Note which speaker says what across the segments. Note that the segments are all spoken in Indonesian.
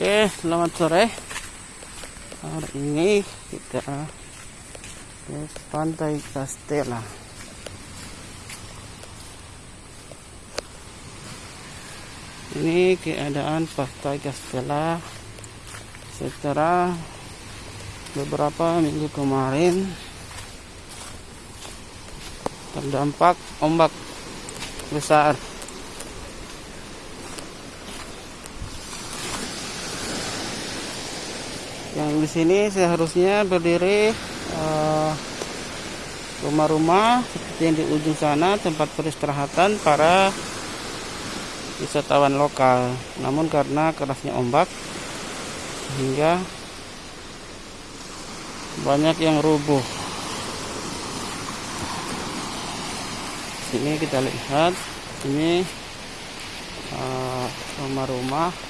Speaker 1: Oke, selamat sore. Hari ini kita ke Pantai Castella. Ini keadaan Pantai Castella secara beberapa minggu kemarin terdampak ombak besar yang di sini seharusnya berdiri eh, rumah-rumah seperti yang di ujung sana tempat peristirahatan para wisatawan lokal. Namun karena kerasnya ombak sehingga banyak yang rubuh. Sini kita lihat ini eh, rumah-rumah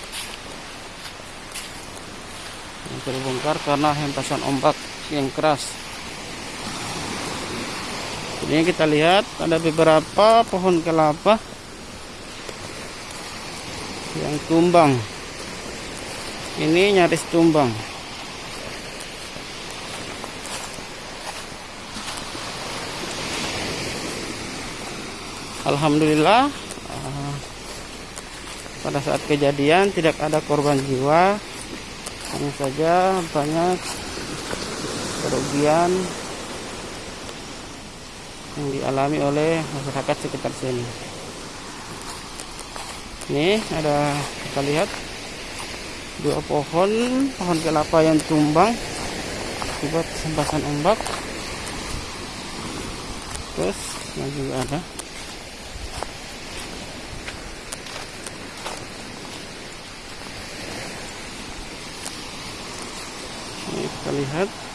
Speaker 1: terbongkar karena hempasan ombak yang keras. Ini kita lihat ada beberapa pohon kelapa yang tumbang. Ini nyaris tumbang. Alhamdulillah uh, pada saat kejadian tidak ada korban jiwa hanya saja banyak kerugian yang dialami oleh masyarakat sekitar sini. Ini ada kita lihat dua pohon pohon kelapa yang tumbang akibat sempasan ombak. Terus yang juga ada ini kita lihat